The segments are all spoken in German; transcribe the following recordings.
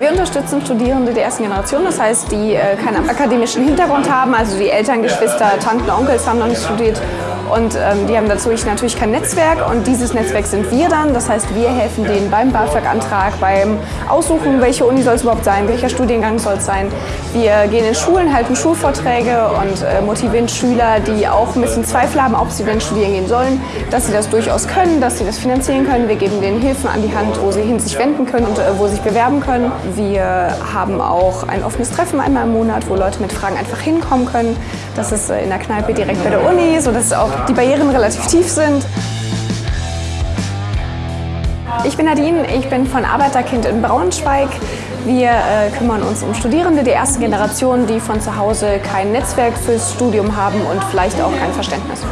Wir unterstützen Studierende der ersten Generation, das heißt, die äh, keinen akademischen Hintergrund haben, also die Eltern, Geschwister, Tanten, Onkels haben noch nicht studiert und ähm, die haben dazu natürlich kein Netzwerk und dieses Netzwerk sind wir dann. Das heißt, wir helfen denen beim BAföG-Antrag, beim Aussuchen, welche Uni soll es überhaupt sein, welcher Studiengang soll es sein. Wir gehen in Schulen, halten Schulvorträge und äh, motivieren Schüler, die auch ein bisschen Zweifel haben, ob sie denn studieren gehen sollen, dass sie das durchaus können, dass sie das finanzieren können. Wir geben denen Hilfen an die Hand, wo sie hin sich wenden können und äh, wo sie sich bewerben können. Wir haben auch ein offenes Treffen einmal im Monat, wo Leute mit Fragen einfach hinkommen können. Das ist äh, in der Kneipe direkt bei der Uni, sodass auch die Barrieren relativ tief sind. Ich bin Nadine, ich bin von Arbeiterkind in Braunschweig. Wir äh, kümmern uns um Studierende der ersten Generation, die von zu Hause kein Netzwerk fürs Studium haben und vielleicht auch kein Verständnis.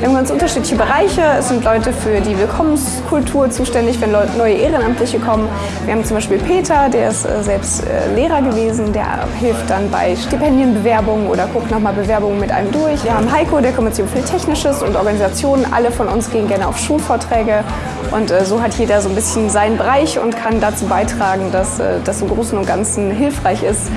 Wir haben ganz unterschiedliche Bereiche. Es sind Leute für die Willkommenskultur zuständig, wenn Leute, neue Ehrenamtliche kommen. Wir haben zum Beispiel Peter, der ist äh, selbst äh, Lehrer gewesen, der hilft dann bei Stipendienbewerbungen oder guckt nochmal Bewerbungen mit einem durch. Wir haben Heiko, der kümmert sich um viel Technisches und Organisationen. Alle von uns gehen gerne auf Schulvorträge und äh, so hat jeder so ein bisschen seinen Bereich und kann dazu beitragen, dass das im Großen und Ganzen hilfreich ist.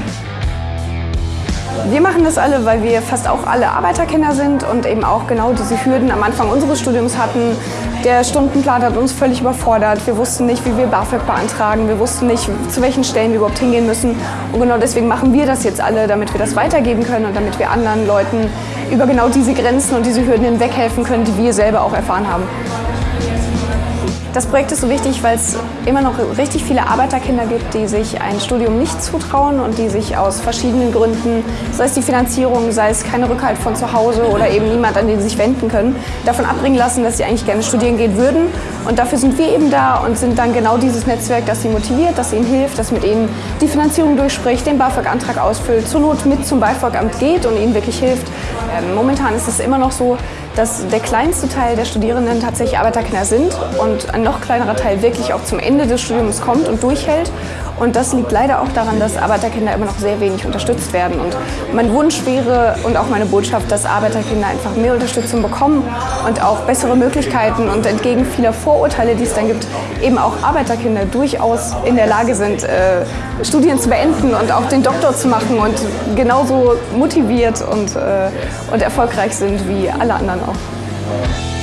Wir machen das alle, weil wir fast auch alle Arbeiterkinder sind und eben auch genau diese Hürden am Anfang unseres Studiums hatten. Der Stundenplan hat uns völlig überfordert. Wir wussten nicht, wie wir BAföG beantragen. Wir wussten nicht, zu welchen Stellen wir überhaupt hingehen müssen. Und genau deswegen machen wir das jetzt alle, damit wir das weitergeben können und damit wir anderen Leuten über genau diese Grenzen und diese Hürden hinweghelfen können, die wir selber auch erfahren haben. Das Projekt ist so wichtig, weil es immer noch richtig viele Arbeiterkinder gibt, die sich ein Studium nicht zutrauen und die sich aus verschiedenen Gründen, sei es die Finanzierung, sei es keine Rückhalt von zu Hause oder eben niemand, an den sie sich wenden können, davon abbringen lassen, dass sie eigentlich gerne studieren gehen würden. Und dafür sind wir eben da und sind dann genau dieses Netzwerk, das sie motiviert, das ihnen hilft, das mit ihnen die Finanzierung durchspricht, den BAföG-Antrag ausfüllt, zur Not mit zum BAföG-Amt geht und ihnen wirklich hilft. Ähm, momentan ist es immer noch so, dass der kleinste Teil der Studierenden tatsächlich Arbeiterkinder sind und ein noch kleinerer Teil wirklich auch zum Ende des Studiums kommt und durchhält. Und das liegt leider auch daran, dass Arbeiterkinder immer noch sehr wenig unterstützt werden. Und mein Wunsch wäre und auch meine Botschaft, dass Arbeiterkinder einfach mehr Unterstützung bekommen und auch bessere Möglichkeiten und entgegen vieler Vorurteile, die es dann gibt, eben auch Arbeiterkinder durchaus in der Lage sind, äh, Studien zu beenden und auch den Doktor zu machen und genauso motiviert und, äh, und erfolgreich sind wie alle anderen auch.